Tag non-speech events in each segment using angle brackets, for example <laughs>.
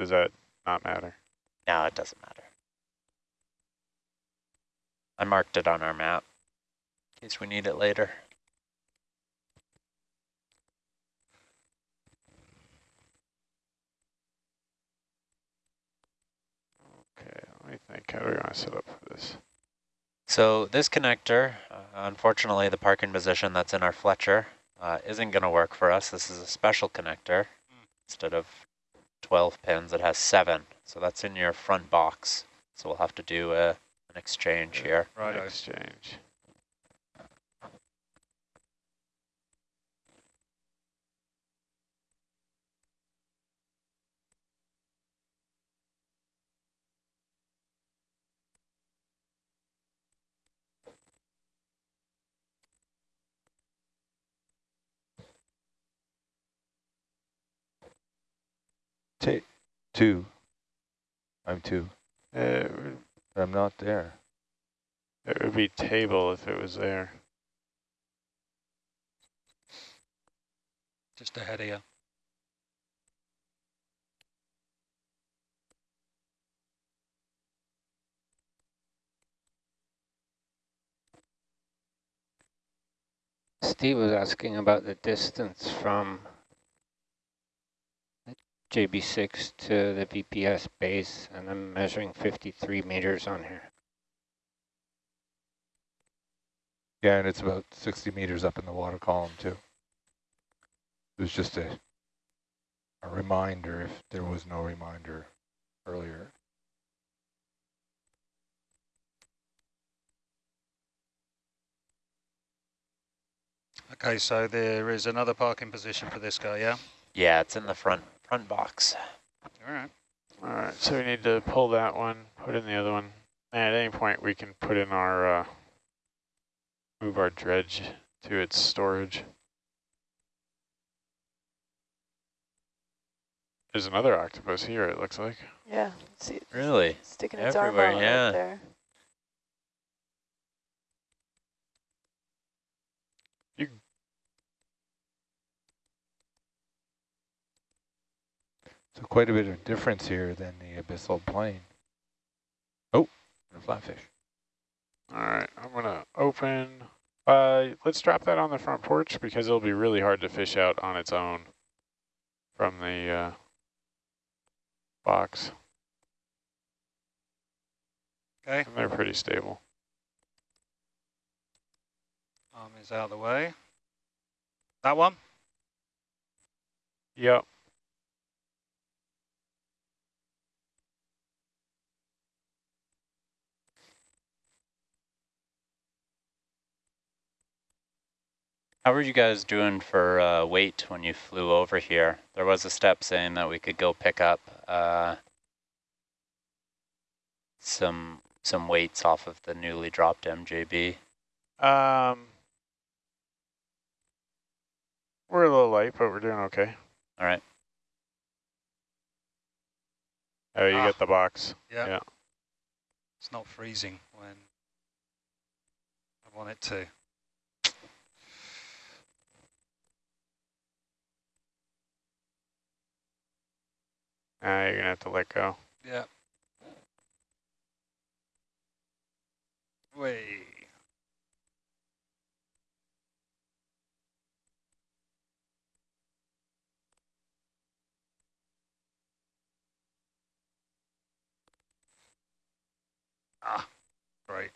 does that not matter? No, it doesn't matter. I marked it on our map in case we need it later. Okay, let me think. How do we want to set up for this? So this connector, uh, unfortunately the parking position that's in our Fletcher uh, isn't going to work for us. This is a special connector. Instead of 12 pins, it has seven. So that's in your front box. So we'll have to do a, an exchange here. Right. Exchange. Ta two. I'm two. It would, but I'm not there. it would be table if it was there. Just ahead of you. Steve was asking about the distance from the JB6 to the VPS base, and I'm measuring 53 meters on here. Yeah, and it's about 60 meters up in the water column too. It was just a, a reminder if there was no reminder earlier. Okay, so there is another parking position for this guy, yeah? Yeah, it's in the front front box. All right. All right, so we need to pull that one, put in the other one. And at any point, we can put in our, uh, move our dredge to its storage. There's another octopus here, it looks like. Yeah, see, it's Really? sticking its arm Everywhere, out yeah. right there. So quite a bit of difference here than the abyssal plain. Oh, a flatfish. All right, I'm gonna open, uh, let's drop that on the front porch because it'll be really hard to fish out on its own from the, uh, box. Okay, And they're pretty stable. arm is out of the way. That one? Yep. How were you guys doing for uh, weight when you flew over here? There was a step saying that we could go pick up uh, some some weights off of the newly dropped MJB. Um, we're a little light, but we're doing okay. All right. Oh, you Ah. get the box. Yeah. Yeah. It's not freezing when I want it to. Ah, you're gonna have to let go. Yeah. Way. Ah, right.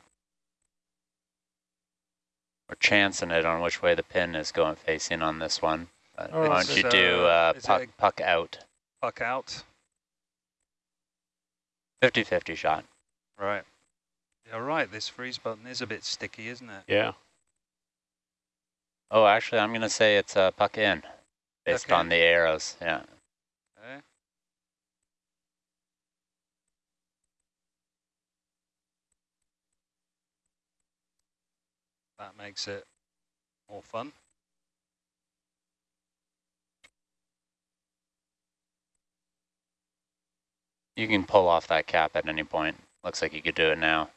We're chancing it on which way the pin is going facing on this one. But Oh, why don't you it, do uh, uh, is it puck, a- puck out? Puck out. 50-50 shot. Right. You're right, this freeze button is a bit sticky, isn't it? Yeah. Oh, actually, I'm going to say it's a puck in based Puck on the arrows. Yeah. Okay. That makes it more fun. You can pull off that cap at any point. Looks like you could do it now.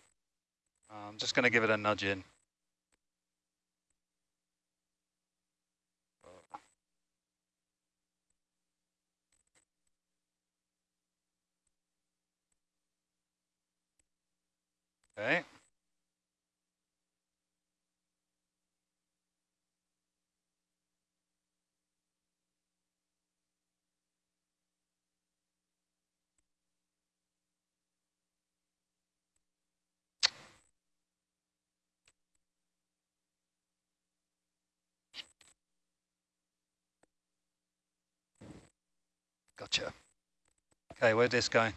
I'm just going to give it a nudge in. Okay. Gotcha. Okay, where's this going?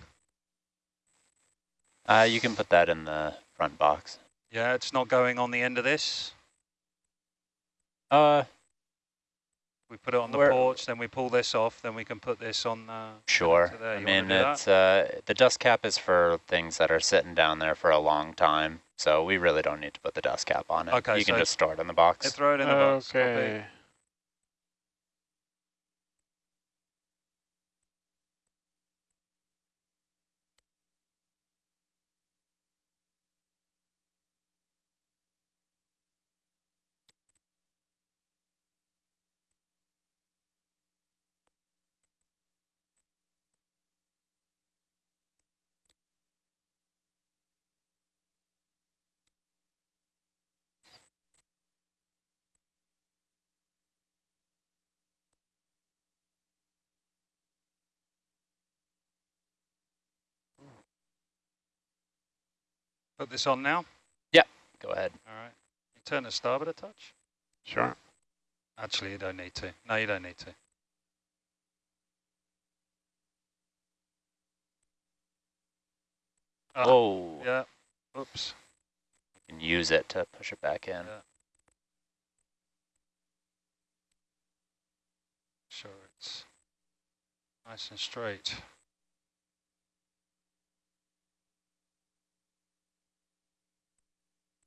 Uh, you can put that in the front box. Yeah, it's not going on the end of this. Uh, We put it on the porch, then we pull this off, then we can put this on the... sure. there. I mean, it's uh, the dust cap is for things that are sitting down there for a long time, so we really don't need to put the dust cap on it. Okay, you can just store it in the box. throw it in the box. copy. Okay. Put this on now. Yep, go ahead. All right. You turn the starboard a touch. Sure. Actually, you don't need to. No, you don't need to. Ah. Whoa. Yeah. Oops. You can use it to push it back in. Yeah. Sure, it's nice and straight.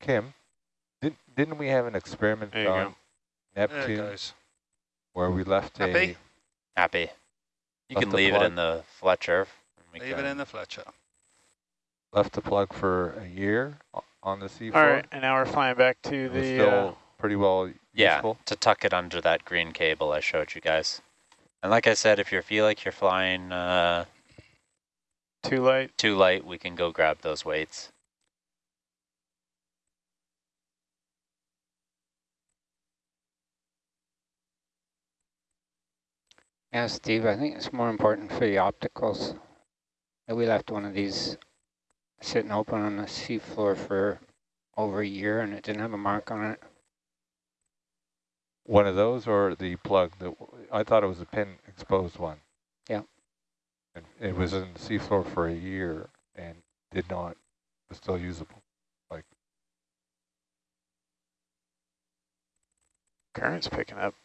Kim, did, didn't we have an experiment There on go. There Neptune goes. where we left Happy? a Happy. You can the leave it in the Fletcher. Leave it in the Fletcher. left the plug for a year on the seafloor? All right, and now we're flying back to It the. still Uh, pretty well Yeah, useful. to tuck it under that green cable I showed you guys. And like I said, if you feel like you're flying uh, too light. too light, we can go grab those weights. Yeah, Steve, I think it's more important for the opticals. that We left one of these sitting open on the seafloor for over a year and it didn't have a mark on it. One of those or the plug? that I thought it was a pin exposed one. Yeah. And it was in the seafloor for a year and did not, was still usable. Like Current's picking up.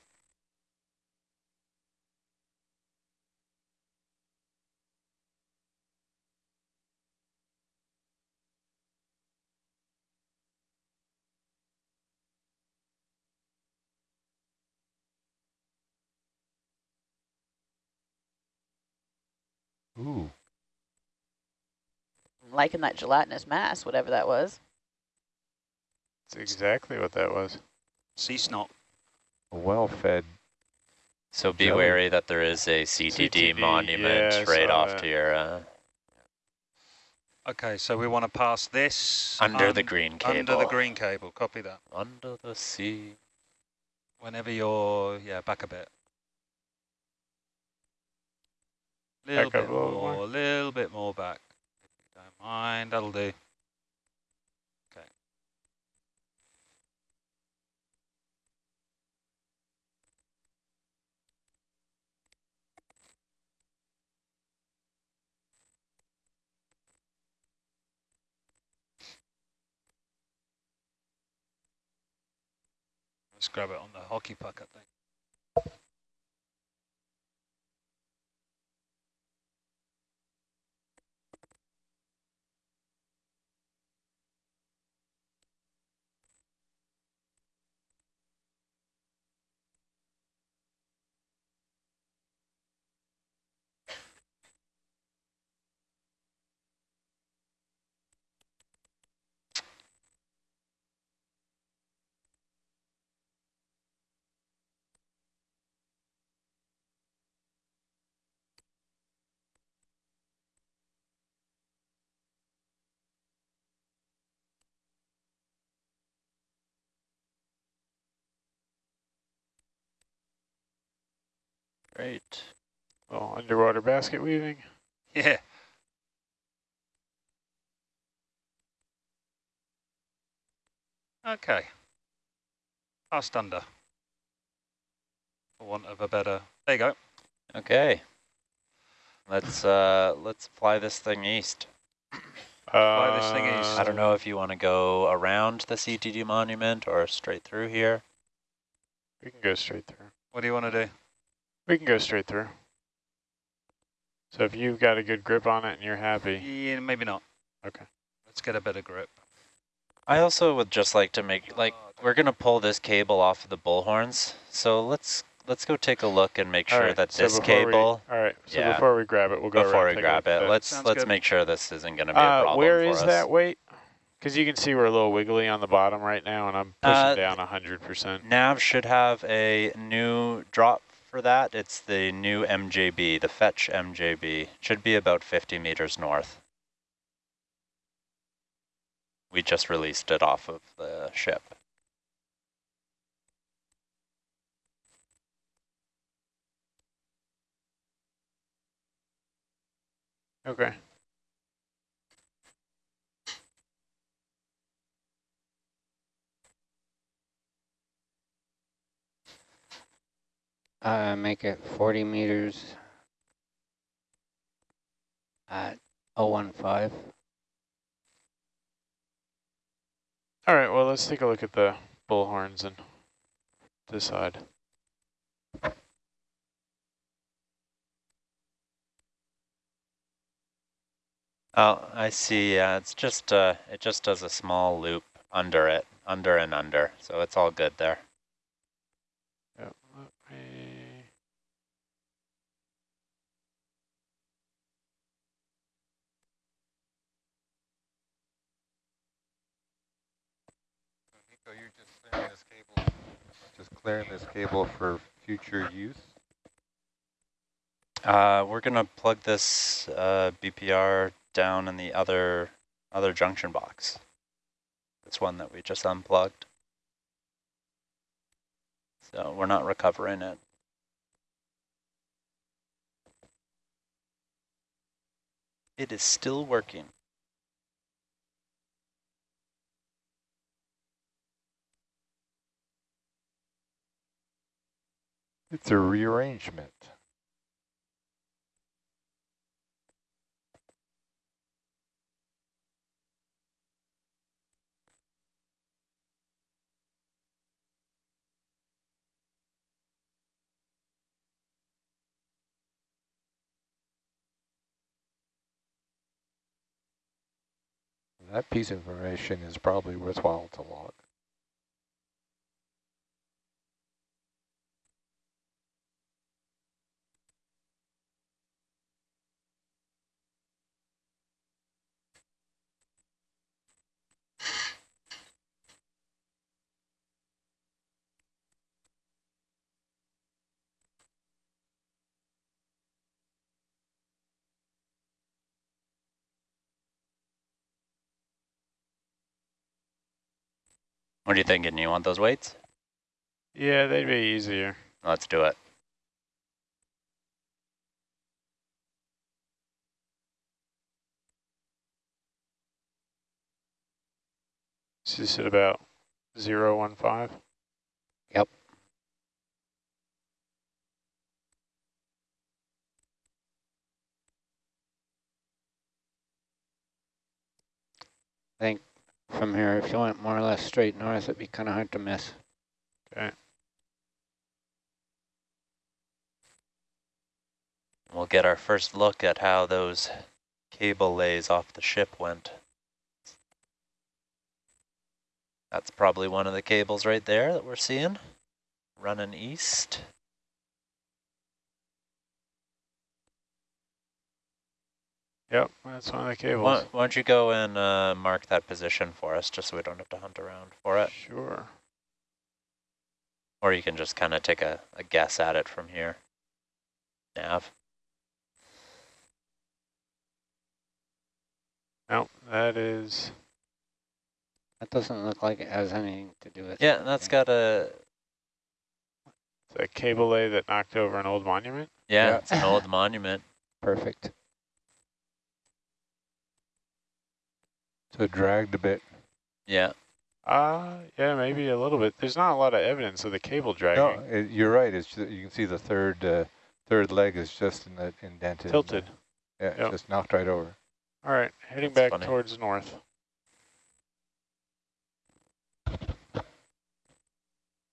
Ooh. liking that gelatinous mass, whatever that was. That's exactly what that was. Sea snot. Well-fed So be Jelly. wary that there is a CTD, CTD, monument yeah, right off that. to your uh, Okay, so we want to pass this under the green cable. under the green cable. Copy that. Under the sea. Whenever you're yeah back a bit. Little bit a little more, more. a little bit more back. Don't mind, that'll do. Okay. Let's grab it on the hockey puck, I Great. Little underwater basket weaving. Yeah. Okay. Past under. For want of a better. There you go. Okay. Let's uh let's fly this thing east. Fly this thing east. I don't know if you want to go around the CTD monument or straight through here. We can go straight through. What do you want to do? We can go straight through. So if you've got a good grip on it and you're happy, Yeah, maybe not. okay. Let's get a better grip. I also would just like to make like we're gonna pull this cable off of the bullhorns. So let's let's go take a look and make sure right, that so this before we- cable all right. So Yeah. before we grab it, we'll go before around we and take a grab look it. Let's Sounds let's good. make sure this isn't gonna be a Uh, problem where for is us. that weight? Because you can see we're a little wiggly on the bottom right now, and I'm pushing Uh, down 100%. Nav should have a new drop for that. It's the new MJB, the fetch MJB. Should be about 50 meters north. We just released it off of the ship. Okay. Uh, make it 40 meters at 015. All right, well, let's take a look at the bullhorns and decide. Oh, I see. Yeah, it's just uh, it just does a small loop under it, under and under. So it's all good there. Yep, let me... Nico, you're just clearing this cable, just clearing this cable for future use? Uh, we're gonna plug this uh, BPR down in the other other junction box. This one that we just unplugged. So we're not recovering it. It is still working. It's a rearrangement. That piece of information is probably worthwhile to log. What are you thinking? You want those weights? Yeah, they'd be easier. Let's do it. Is this at about 015? Yep. I think from here, if you went more or less straight north, it'd be kind of hard to miss. Okay. We'll get our first look at how those cable lays off the ship went. That's probably one of the cables right there that we're seeing, running east. Yep, that's one of the cables. Why, why don't you go and uh, mark that position for us, just so we don't have to hunt around for it? Sure. Or you can just kind of take a, a guess at it from here. Nav. Nope, that is... That doesn't look like it has anything to do with Yeah, that's got a... It's a cable lay that knocked over an old monument. Yeah, Yeah. it's an old monument. <laughs> Perfect. So it dragged a bit. Yeah. Uh, yeah, maybe a little bit. There's not a lot of evidence of the cable dragging. No, it, you're right. It's ju- you can see the third uh, third leg is just in the indented. Tilted. Yeah, Yep. just knocked right over. All right, heading That's back funny. towards north.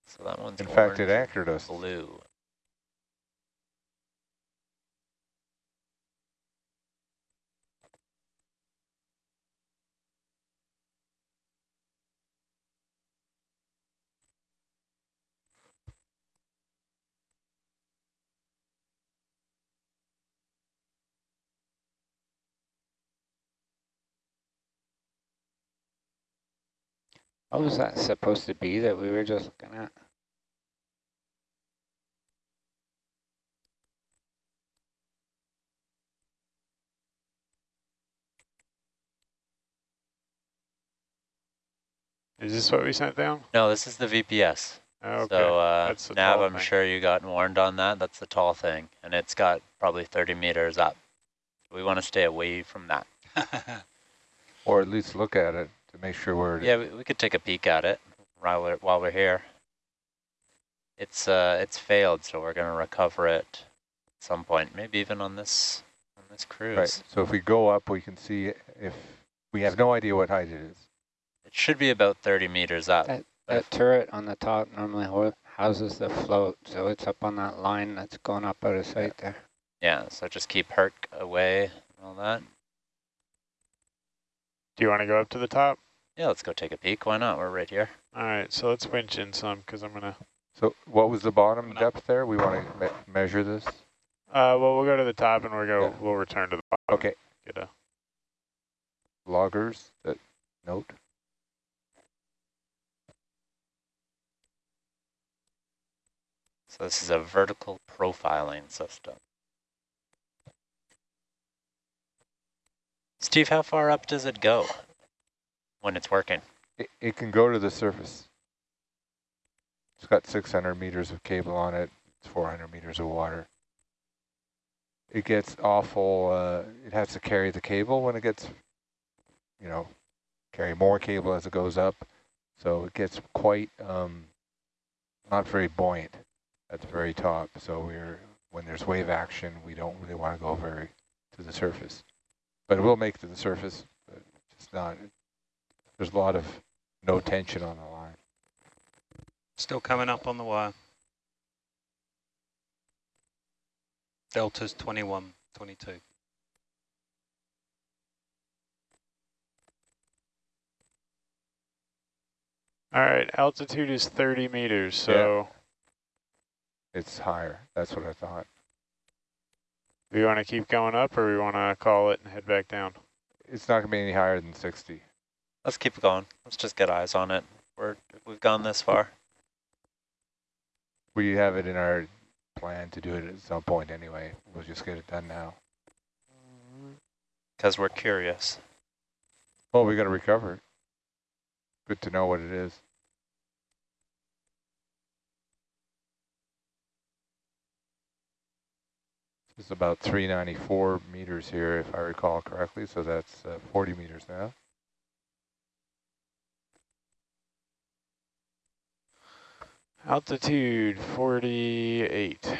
So that one's In fact, it orange, anchored us. blue. What was that supposed to be that we were just looking at? Is this what we sent down? No, this is the VPS. Okay. So uh, That's the Nav, tall I'm thing. sure you got warned on that. That's the tall thing, and it's got probably 30 meters up. We want to stay away from that. <laughs> Or at least look at it to make sure where it is. Yeah, we, we could take a peek at it while we're while we're here. It's uh it's failed, so we're gonna recover it at some point, maybe even on this on this cruise. Right. So if we go up, we can see if we have no idea what height it is. It should be about 30 meters up. That- That turret on the top normally houses the float, so it's up on that line that's going up out of sight there. yeah, so just keep Herc away and all that. Do you want to go up to the top? Yeah, let's go take a peek. Why not? We're right here. All right, so let's winch in some because I'm gonna. So what was the bottom depth there? We want to me measure this. Uh, well, we'll go to the top and we'll go. Yeah. We'll return to the bottom. Okay. Get a. Loggers that note. So this is a vertical profiling system. Steve, how far up does it go when it's working? It, it can go to the surface. It's got 600 meters of cable on it. It's 400 meters of water. It gets awful. Uh, it has to carry the cable when it gets, you know, carry more cable as it goes up. So it gets quite um, not very buoyant at the very top. So we're when there's wave action, we don't really want to go very to the surface. But it will make to the surface. But it's not. There's a lot of no tension on the line. Still coming up on the wire. Delta's 21, 22. All right, altitude is 30 meters, so It's higher. That's what I thought. we want to keep going up or we want to call it and head back down. It's not going to be any higher than 60. Let's keep going. Let's just get eyes on it. We're we've gone this far. We have it in our plan to do it at some point anyway. We'll just get it done now. Because we're curious. Well, we got to recover it. Good to know what it is. It's about 394 meters here, if I recall correctly, so that's uh, 40 meters now. Altitude 48.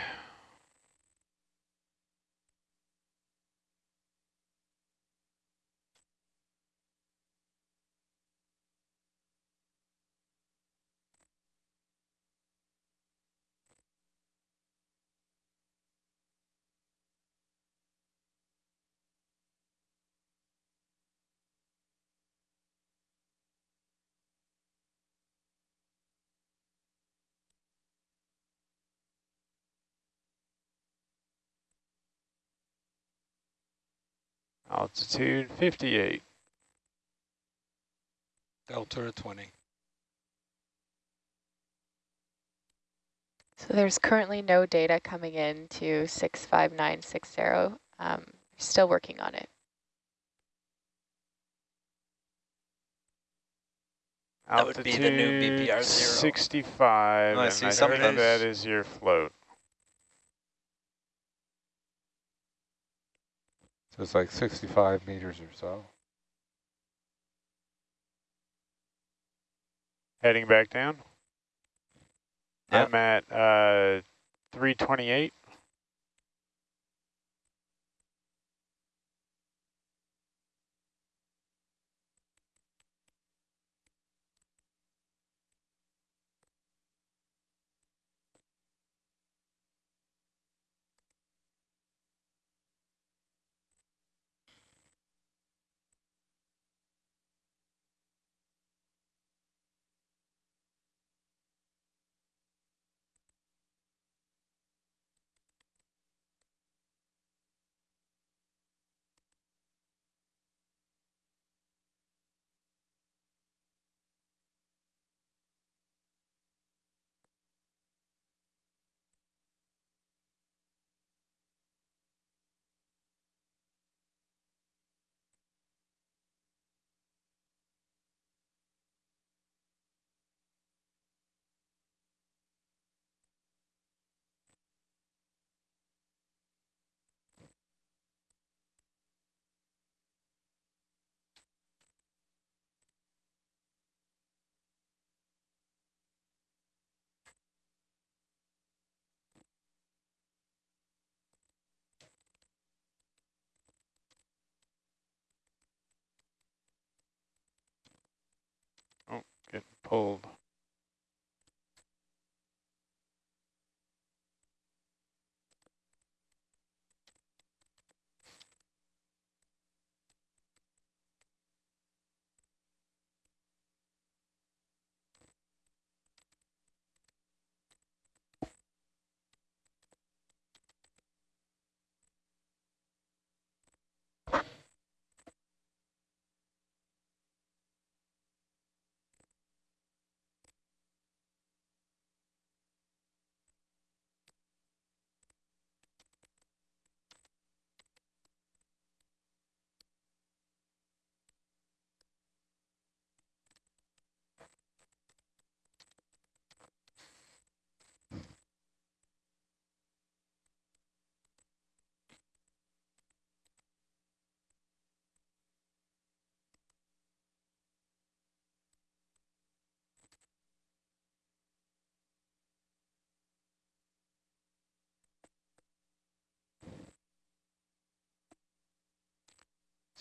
Altitude 58. Delta 20. So there's currently no data coming in to 65960. Um, still working on it. That would be the new Altitude BPR zero. 65, Oh, I and see I something. think that is your float. So it's like 65 meters or so. Heading back down. Yep. I'm at uh, 328. Oh, getting pulled.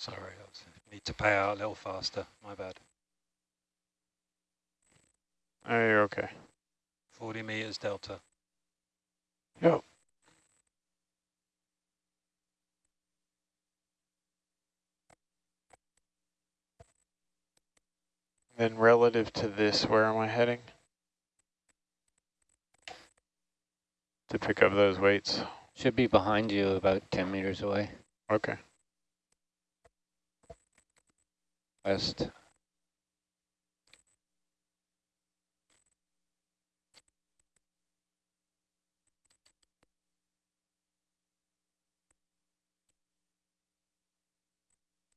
Sorry, I need to pay out a little faster. My bad. Oh, you're okay. 40 meters delta. Yep. Then relative to this, where am I heading? To pick up those weights. Should be behind you about 10 meters away, Okay. West.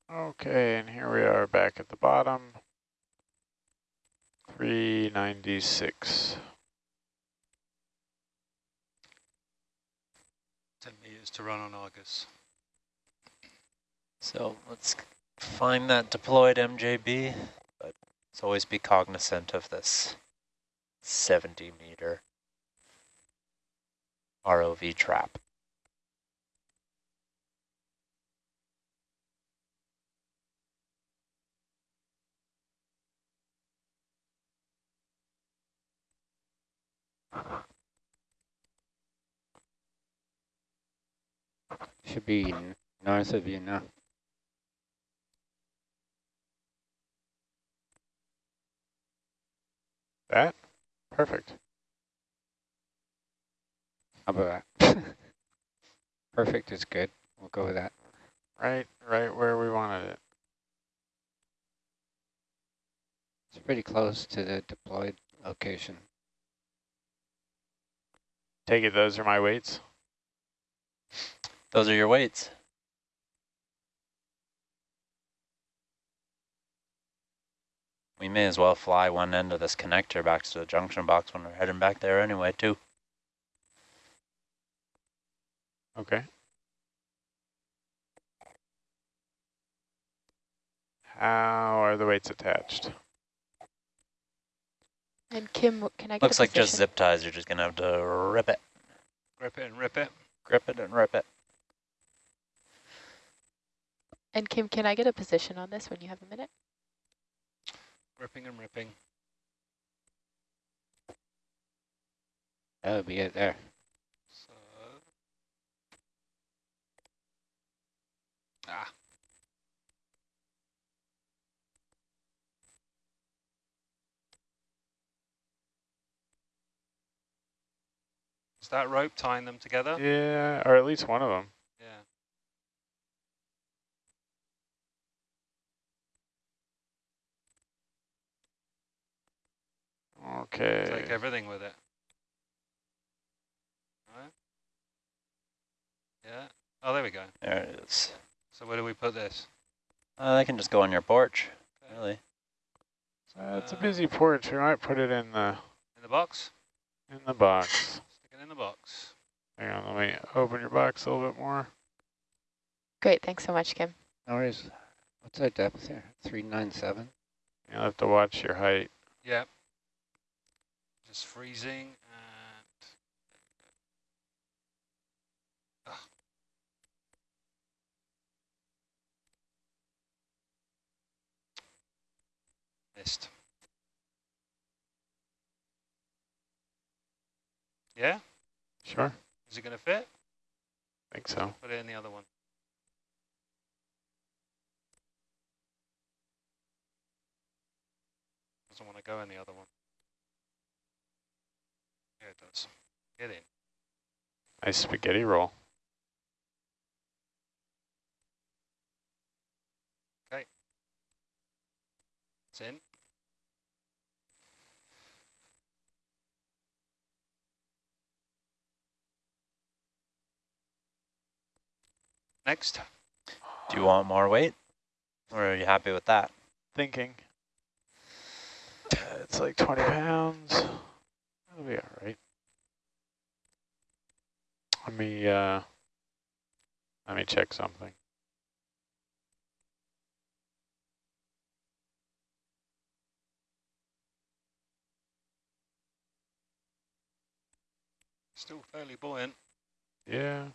Okay, and here we are back at the bottom. 396. 10 meters to run on Argus. So let's find that deployed MJB, but let's always be cognizant of this 70 meter ROV trap. Should be north of you now. That? Perfect. How about that? <laughs> Perfect is good. We'll go with that. Right, right where we wanted it. It's pretty close to the deployed location. Take it, those are my weights. Those are your weights. We may as well fly one end of this connector back to the junction box when we're heading back there anyway, too. Okay. How are the weights attached? And Kim, can I get Looks a like just zip ties. You're just going to have to rip it, Grip it and rip it. grip it and rip it. And Kim, can I get a position on this when you have a minute? Gripping and ripping. That would be it there. So. Ah. Is that rope tying them together? Yeah, or at least one of them. Yeah. Okay. Take everything with it. Right. Yeah. Oh, there we go. There it is. So where do we put this? Uh, they can just go on your porch, Okay. really. Uh, it's a Uh, busy porch. We might put it in the In the box? in the box. Stick it in the box. Hang on, let me open your box a little bit more. Great, thanks so much, Kim. No worries. What's our depth here? 397? You'll have to watch your height. Yep. Just freezing and Ugh. missed. Yeah, Sure, is it going to fit? I think so. Put it in the other one. Doesn't want to go in the other one. Yeah, it does. Get in. Nice spaghetti roll. Okay. It's in. Next. Do you want more weight? Or are you happy with that? Thinking. Uh, It's like 20 pounds. That'll be all right. Let me, uh, let me check something. Still fairly buoyant. Yeah.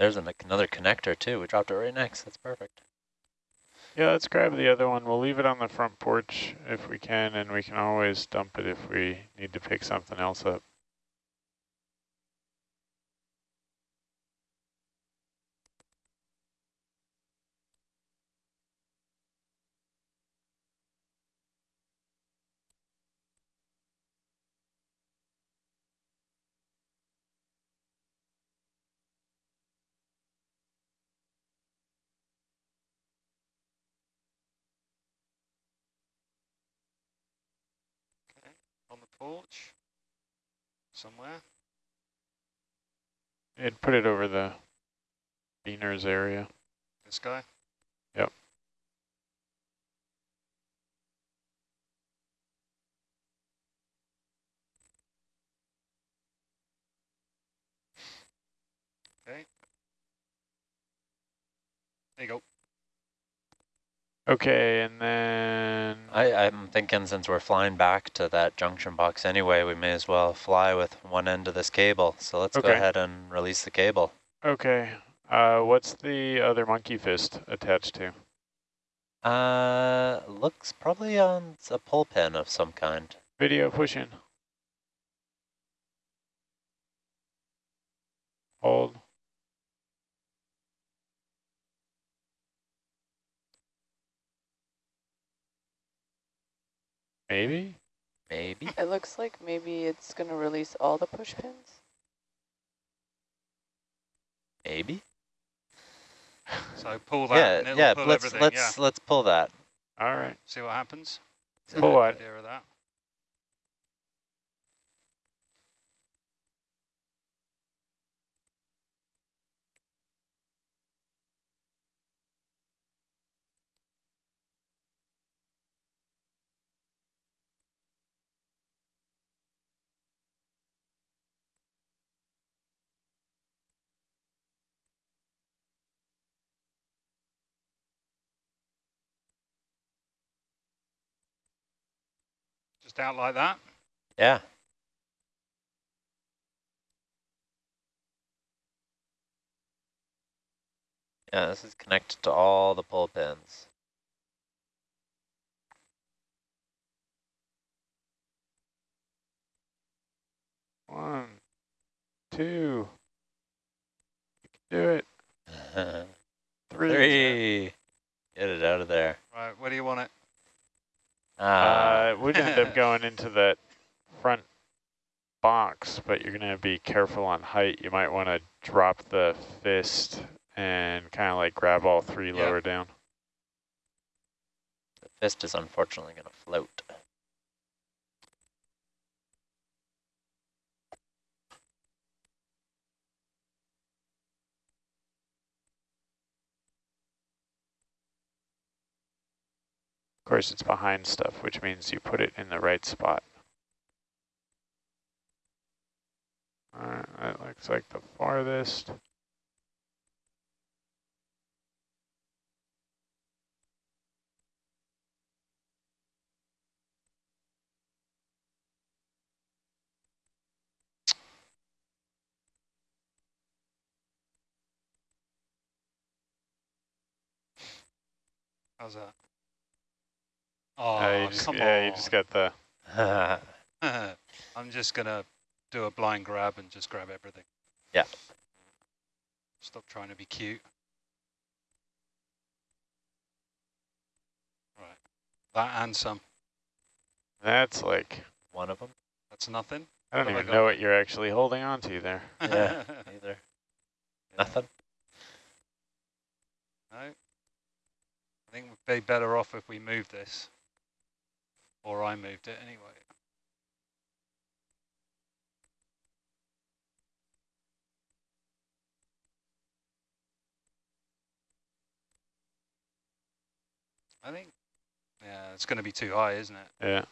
There's an, another connector, too. We dropped it right next. That's perfect. Yeah, let's grab the other one. We'll leave it on the front porch if we can, and we can always dump it if we need to pick something else up. On porch. Somewhere. And put it over the beaners area. This guy. Yep. Okay. There you go. Okay, and then I, I'm thinking since we're flying back to that junction box anyway, we may as well fly with one end of this cable. So let's go ahead and release the cable. okay, uh, what's the other monkey fist attached to? Uh, looks probably on a pull pin of some kind. Video pushing. Hold. Maybe? Maybe. It looks like maybe it's going to release all the push pins. Maybe. So pull that Yeah, and it'll yeah. pull Let's everything. let's yeah. let's pull that. All right. See what happens. Pull what? Idea of that. Just out like that? Yeah. Yeah, this is connected to all the pull pins. One, two. You can do it. <laughs> Three. Three. Get it out of there. Right, where do you want it? Uh, it would end up <laughs> going into that front box, but you're going to be careful on height. You might want to drop the fist and kind of like grab all three Yeah. lower down. the fist is unfortunately going to float. Of course, it's behind stuff, which means you put it in the right spot. Alright, that looks like the farthest. How's that? Oh, Uh, you just, come yeah, on. you just got the. <laughs> I'm just going to do a blind grab and just grab everything. Yeah. Stop trying to be cute. Right. That and some. That's like. One of them? That's nothing. I don't What have I even know what you're actually holding on to there. <laughs> Yeah, either. Nothing? No. I think we'd be better off if we move this. Or I moved it anyway. I think, yeah, it's going to be too high, isn't it? Yeah.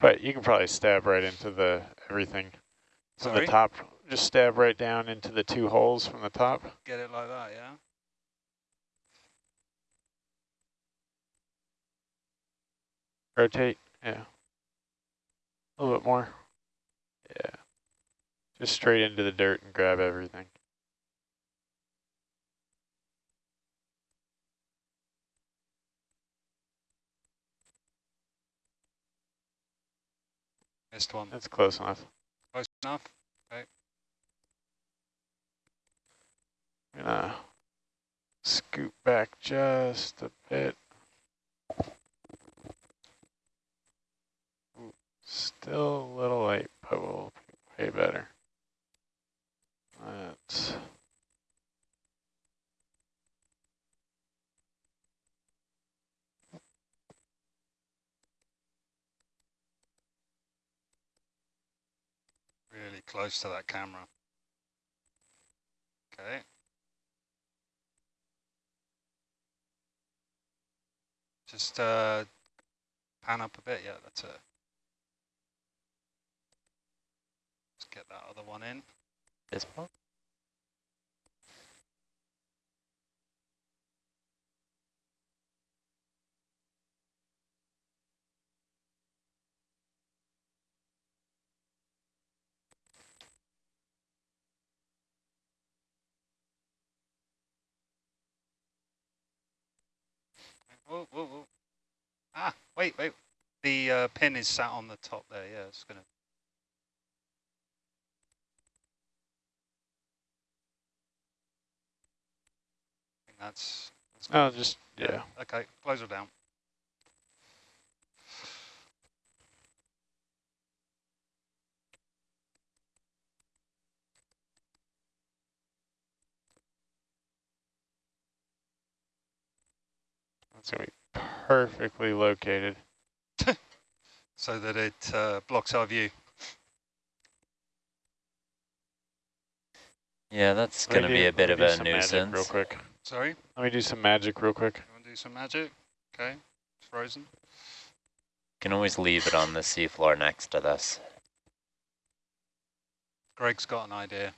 But you can probably stab right into the everything from Sorry? the top. Just stab right down into the two holes from the top. Get it like that, yeah? Rotate, yeah. A little bit more. Yeah. Just straight into the dirt and grab everything. Missed one. That's close enough. Close enough? I'm gonna scoot back just a bit. Ooh, Still a little late, but we'll be way better. Let's Really close to that camera. Okay. Just uh, pan up a bit. Yeah, that's it. Let's get that other one in. This one? Whoa, whoa, whoa. Ah, wait, wait. The uh, pin is sat on the top there. Yeah, it's gonna. I that's. that's Oh, just, yeah. Okay, close her down. That's going to be perfectly located. <laughs> so that it uh, blocks our view. Yeah, that's Let going to be a bit of a nuisance. Real quick. Sorry, Let me do some magic real quick. you want to do some magic? Okay, it's frozen. You can always leave it on the seafloor next to this. Greg's got an idea.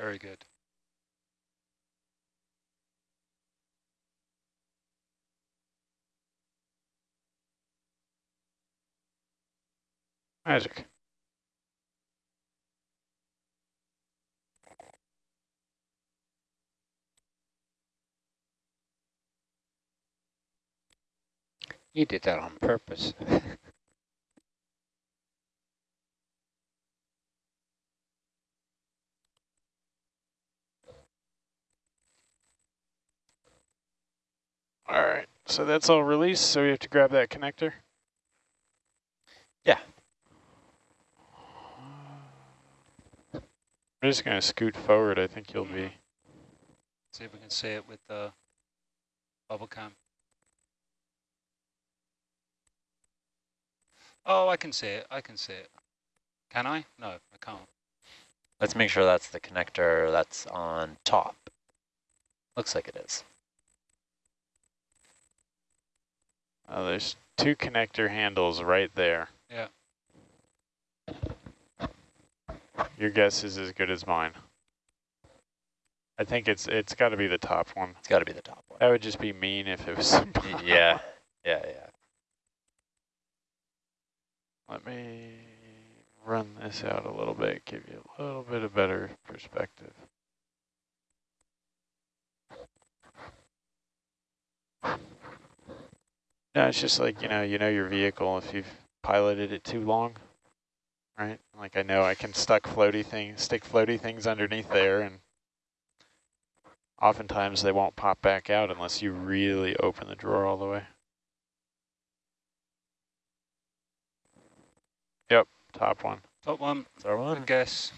Very good. Magic. You did that on purpose. <laughs> All right, so that's all released, so we have to grab that connector? Yeah. I'm just gonna scoot forward, I think you'll be. See if we can see it with uh, the bubble cam. Oh, I can see it. I can see it. Can I? No, I can't. Let's make sure that's the connector that's on top. Looks like it is. Oh, there's two connector handles right there. Yeah. Your guess is as good as mine. I think it's it's got to be the top one. It's got to be the top one. That would just be mean if it was. <laughs> <laughs> Yeah, yeah, yeah. Let me run this out a little bit, give you a little bit of better perspective. No, it's just like, you know, you know your vehicle if you've piloted it too long, right? Like I know I can stuck floaty things, stick floaty things underneath there and oftentimes they won't pop back out unless you really open the drawer all the way. Yep, top one. Top one, Is there I one? guess.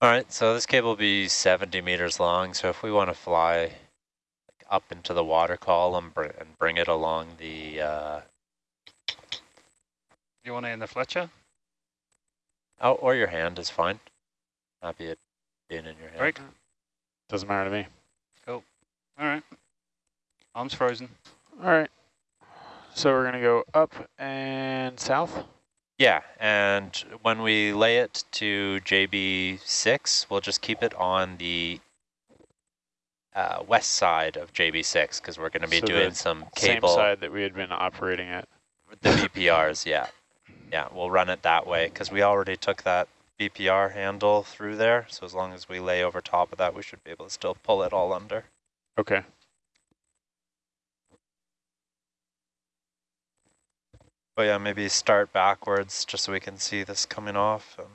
All right, so this cable will be 70 meters long. So if we want to fly like, up into the water column br and bring it along the, uh, You want it in the Fletcher? oh, or your hand is fine. Happy it being in your hand. Break. Doesn't matter to me. Cool. All right. Arms frozen. All right. So we're going to go up and south. Yeah, and when we lay it to JB6, we'll just keep it on the uh, west side of JB6 because we're going to be So the doing some cable. Same side that we had been operating at. The BPRs, yeah. Yeah, we'll run it that way because we already took that BPR handle through there. So as long as we lay over top of that, we should be able to still pull it all under. Okay. But yeah, maybe start backwards just so we can see this coming off. Um,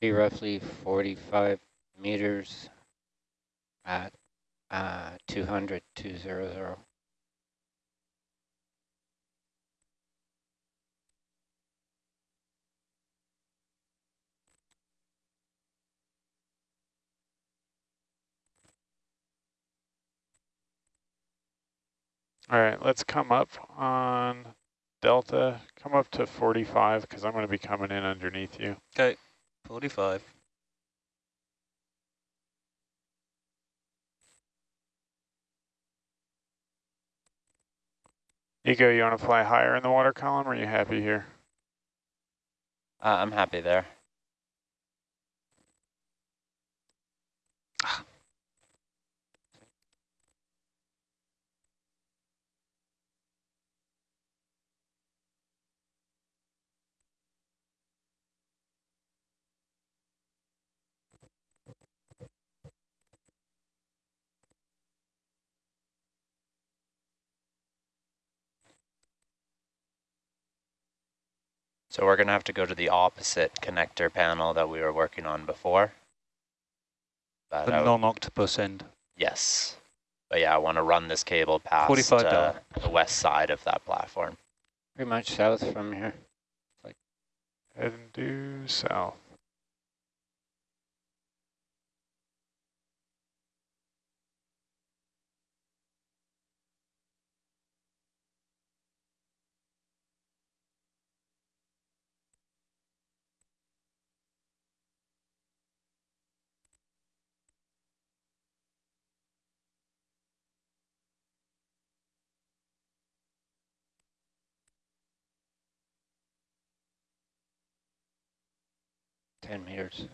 Be roughly 45 meters at uh, 200, 200. All right, let's come up on Delta. Come up to 45 because I'm going to be coming in underneath you. Okay. 45. Ego, you want to fly higher in the water column or are you happy here? uh, I'm happy there. So we're going to have to go to the opposite connector panel that we were working on before. But The non-octopus end. yes. But yeah, I want to run this cable past uh, the west side of that platform. Pretty much south from here. Heading due south. 10 meters.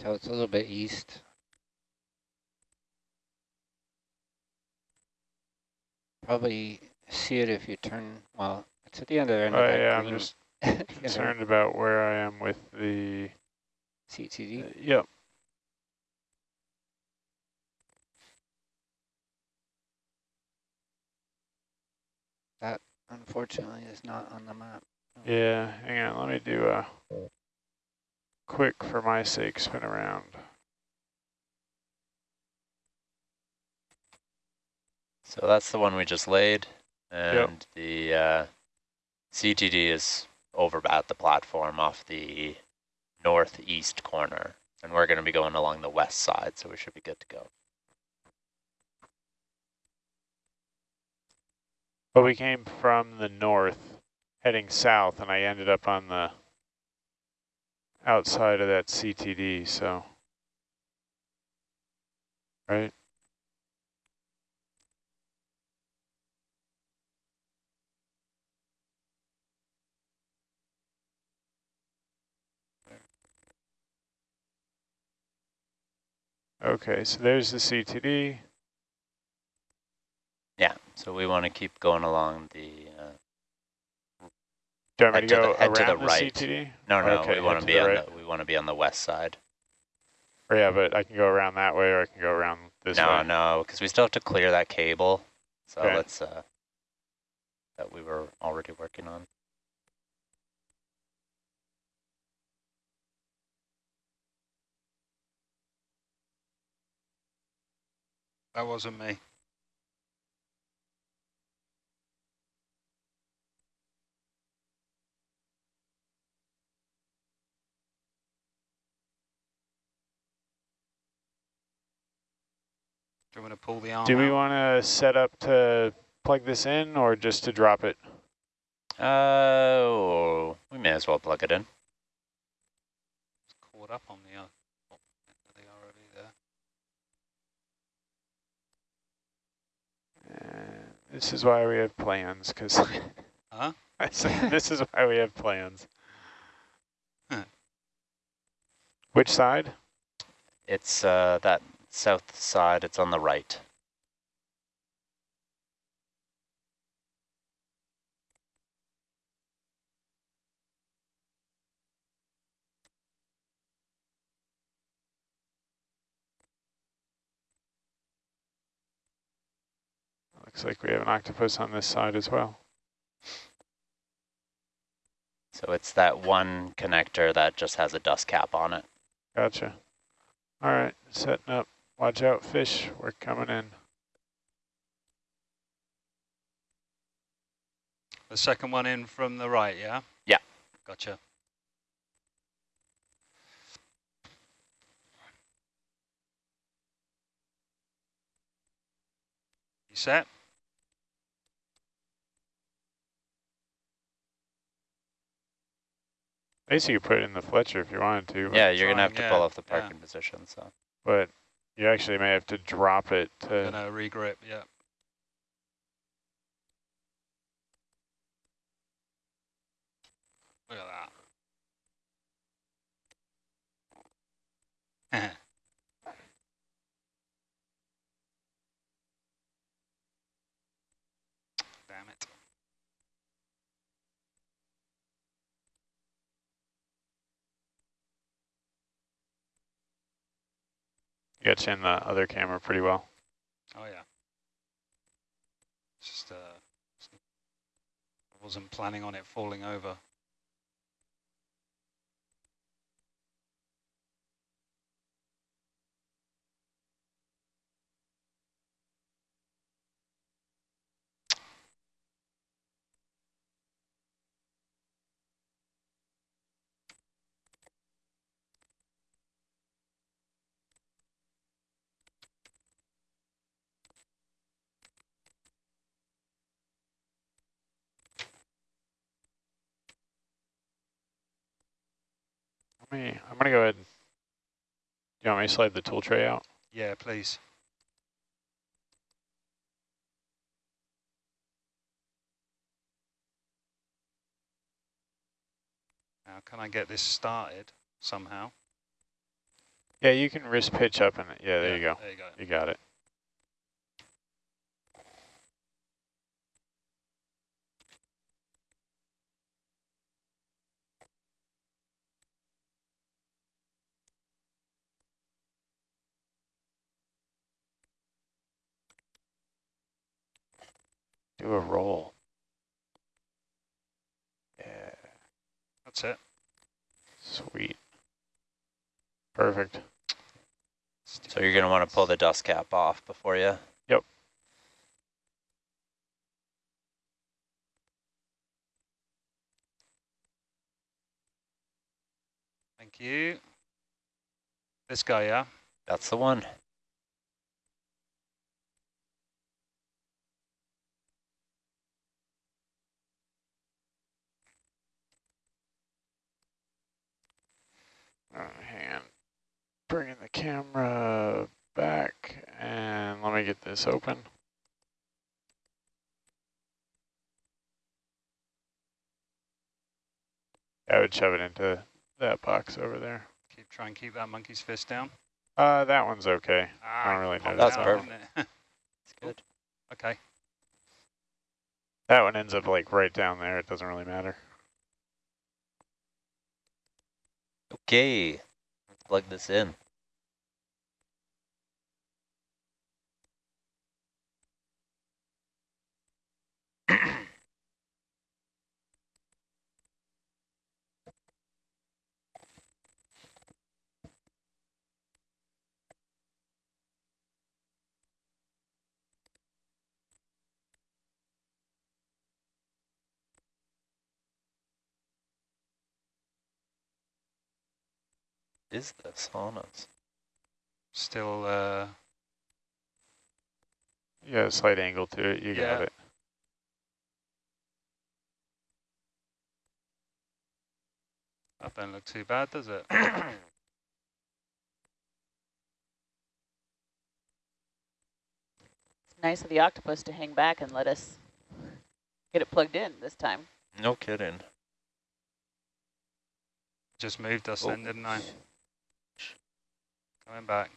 So it's a little bit east. Probably see it if you turn, well, it's at the end of the end Oh, of yeah, I'm just <laughs> know, concerned about where I am with the, CTD. uh, yep. That, unfortunately, is not on the map. Yeah, hang on, let me do a quick, for my sake, spin around. So that's the one we just laid, and the uh, CTD is over at the platform off the northeast corner, and we're going to be going along the west side, so we should be good to go. But we came from the north, heading south, and I ended up on the outside of that CTD, so. Right? Okay, so there's the CTD. Yeah, so we want to keep going along the. Do you want me to to go the- head to the the right. CTD? no, no, Okay, we want to to be the on right. the we want to be on the west side. Or yeah, but I can go around that way or I can go around this no, way. no, because we still have to clear that cable. So Okay. let's uh, that we were already working on. That wasn't me. Do you want to pull the arm Do we want to set up to plug this in or just to drop it? Oh, we may as well plug it in. It's caught up on the uh, oh, are they already there? Uh, this is why we have plans, because <laughs> Huh? I said this is why we have plans. Huh. Which side? It's uh, that south side. It's on the right. Looks like we have an octopus on this side as well. So it's that one connector that just has a dust cap on it. Gotcha. All right, setting up. Watch out, fish. We're coming in. The second one in from the right, yeah? Yeah. Gotcha. You set? I guess you put it in the Fletcher if you wanted to. Yeah, you're gonna have trying, to pull off the yeah. parking position. So But you actually may have to drop it to. Gonna regrip, yeah. Look at that. <laughs> Damn it. You in the other camera pretty well. Oh yeah. Just uh, wasn't planning on it falling over. Let me, I'm gonna go ahead. Do You want me to slide the tool tray out? Yeah, please. Now, can I get this started somehow? Yeah, you can wrist pitch up and. Yeah, there you go. There you go. You got it. Do a roll. Yeah, That's it. sweet. Perfect. So you're going to want to pull the dust cap off before you. Yep. Thank you. This guy, yeah? That's the one. All right, hang on. Bringing the camera back and let me get this open. I would shove it into that box over there. Keep trying and keep that monkey's fist down. Uh, that one's okay. Ah, don't really popped notice that out, one. It's <laughs> good. okay. That one ends up like right down there. It doesn't really matter. Okay. Let's plug this in. Is this on us? Still, uh, You got a slight angle to it. You got it. that don't look too bad, does it? <coughs> It's nice of the octopus to hang back and let us get it plugged in this time. No kidding. Just moved us Oh. then, didn't I? Coming back.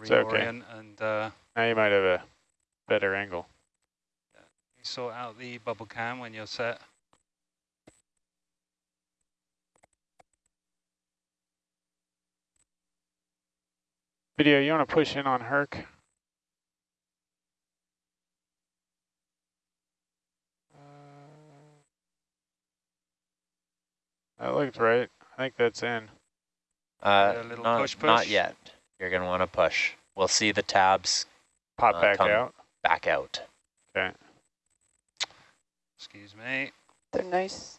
It's okay. And uh, Now you might have a better angle. you sort out the bubble cam when you're set. Video, you want to push in on Herc? That looked right. I think that's in. Uh, a little not, push, not yet. You're going to want to push. We'll see the tabs Pop Uh, back out. back out. Okay. Excuse me. They're nice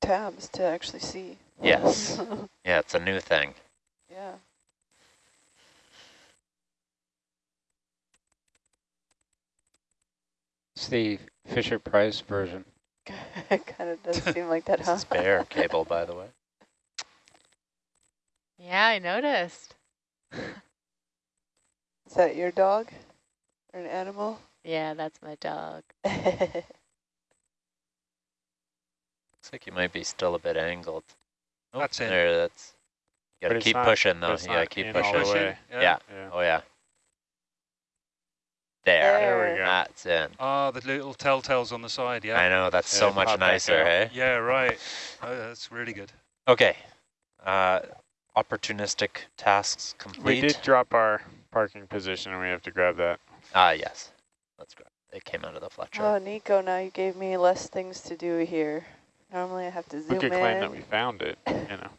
tabs to actually see. Yes. <laughs> yeah, it's a new thing. yeah. It's the Fisher Price version. <laughs> it kind of does seem like that, huh? is <laughs> bear cable, by the way. Yeah, I noticed. Is that your dog or an animal? Yeah, that's my dog. <laughs> Looks like you might be still a bit angled. Oh, That's it. There, that's. You gotta it's keep not- pushing but though. it's You gotta keep pushing. the Yeah. Yeah. Yeah. Oh yeah. There. There we go. That's in. Oh, the little telltales on the side, yeah. I know that's Yeah, so much nicer, hey? Yeah, right. Oh, that's really good. Okay. Uh, opportunistic tasks complete. We did drop our parking position and we have to grab that. Ah, yes. Let's grab. It came out of the Fletcher. oh, Nico, now you gave me less things to do here. Normally I have to zoom in. We zoom could claim that in. we found it, <laughs> you know.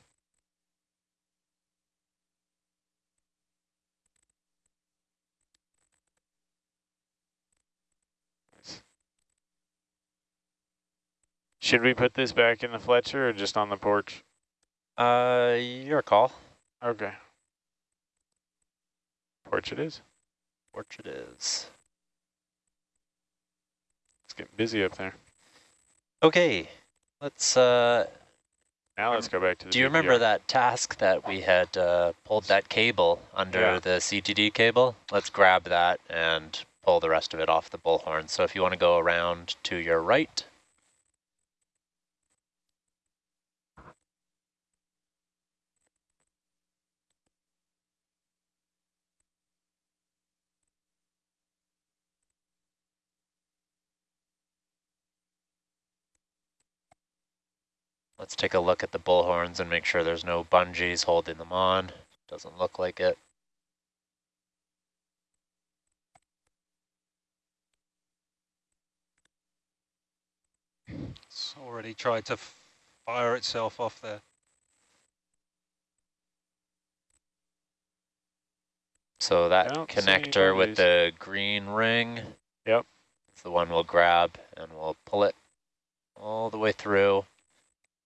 Should we put this back in the Fletcher or just on the porch? Uh, your call. Okay. Porch it is. Porch it is. It's getting busy up there. Okay. Let's uh Now let's go back to the Do you remember that task that we had uh, pulled that cable under Yeah. the CTD cable? Let's grab that and pull the rest of it off the bullhorn. So if you want to go around to your right, let's take a look at the bullhorns and make sure there's no bungees holding them on. Doesn't look like it. It's already tried to fire itself off there. So that don't connector with the green ring. Yep. It's the one we'll grab and we'll pull it all the way through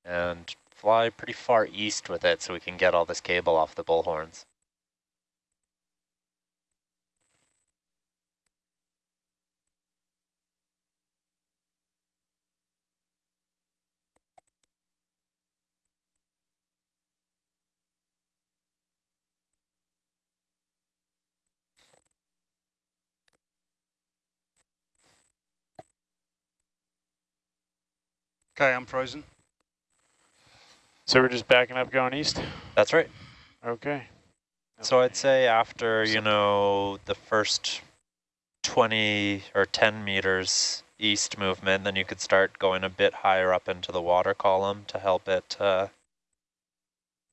and fly pretty far east with it so we can get all this cable off the bullhorns. Okay, I'm frozen. So we're just backing up going east? That's right. Okay. So I'd say after, you know, the first 20 or 10 meters east movement, then you could start going a bit higher up into the water column to help it uh,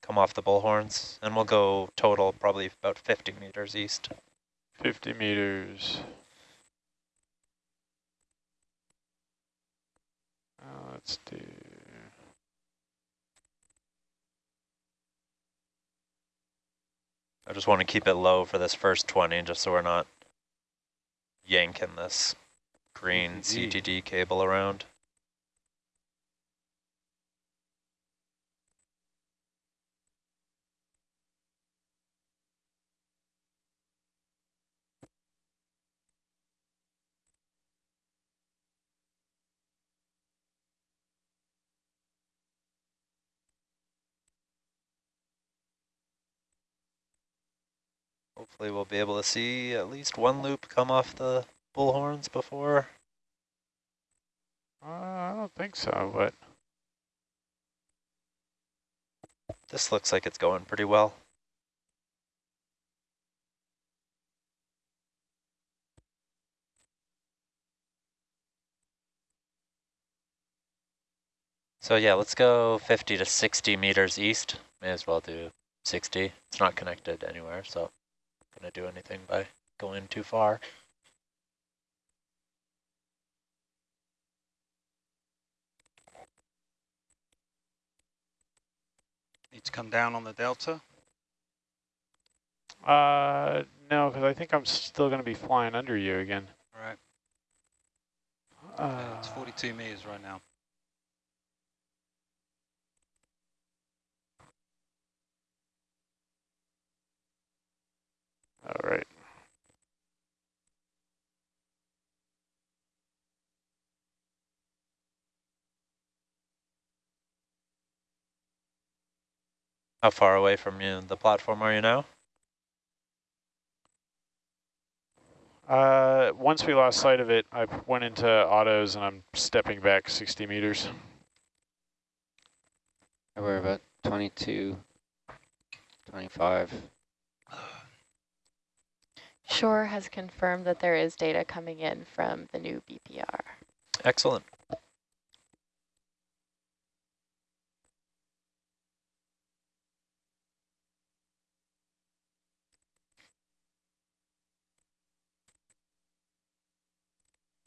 come off the bullhorns. And we'll go total probably about 50 meters east. 50 meters. Uh, let's do... I just want to keep it low for this first 20, just so we're not yanking this green CTD. CTD cable around. Hopefully we'll be able to see at least one loop come off the bullhorns before. Uh, I don't think so, but This looks like it's going pretty well. So yeah, let's go 50 to 60 meters east. May as well do 60. It's not connected anywhere, so not gonna do anything by going too far. Need to come down on the delta. uh, no, because I think I'm still going to be flying under you again. All right. Uh, Okay, it's 42 meters right now. All right. How far away from you, the platform are you now? Uh, once we lost sight of it, I went into autos and I'm stepping back 60 meters. We're about 22, 25. Shore has confirmed that there is data coming in from the new BPR. Excellent.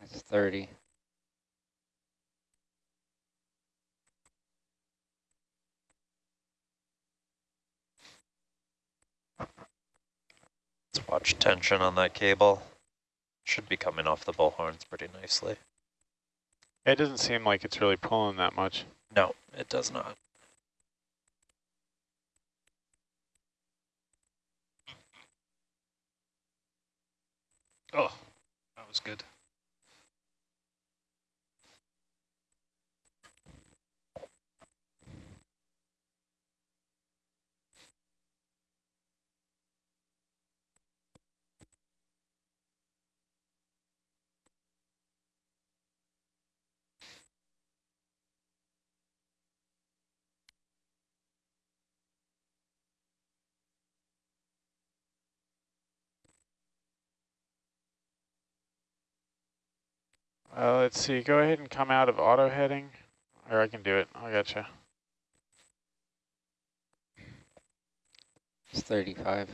That's 30. Let's watch tension on that cable. Should be coming off the bullhorns pretty nicely. It doesn't seem like it's really pulling that much. No, it does not. Oh, that was good. Uh, let's see, go ahead and come out of auto heading, or I can do it, I gotcha. It's 35.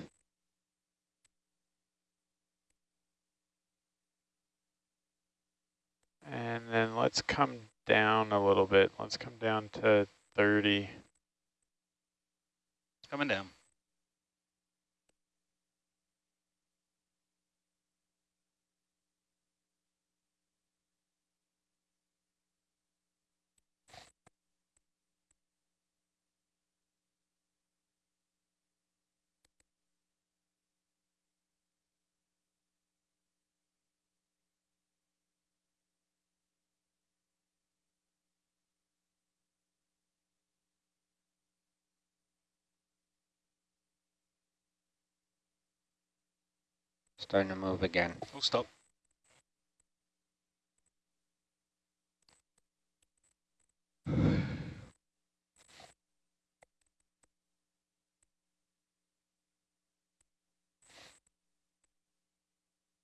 And then let's come down a little bit. Let's come down to 30. Coming down. Starting to move again. Full stop.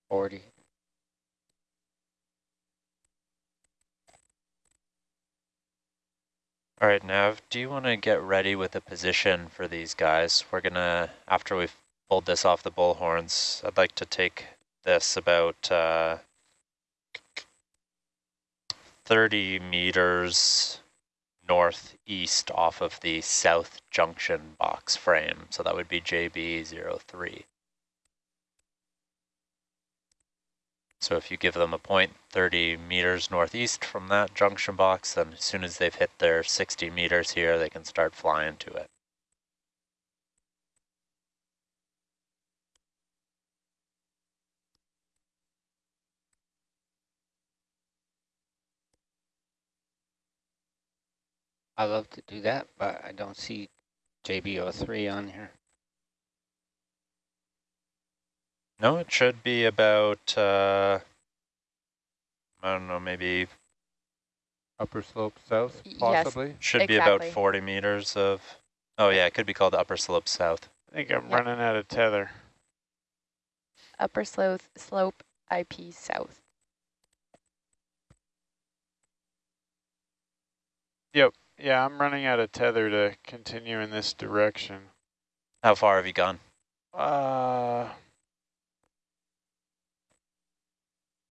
Forty. All right, Nav, do you want to get ready with a position for these guys? We're gonna, after we've pulled this off the bullhorns, I'd like to take this about uh, 30 meters northeast off of the south junction box frame. So that would be JB03. So if you give them a point 30 meters northeast from that junction box, then as soon as they've hit their 60 meters here, they can start flying to it. I love to do that, but I don't see JB03 on here. No, it should be about, uh, I don't know, maybe Upper slope south, Yes. possibly? should be about 40 meters of, oh yeah, it could be called upper slope south. I think I'm Yeah. running out of tether. Upper slope, slope IP south. Yeah, I'm running out of tether to continue in this direction. How far have you gone? Uh,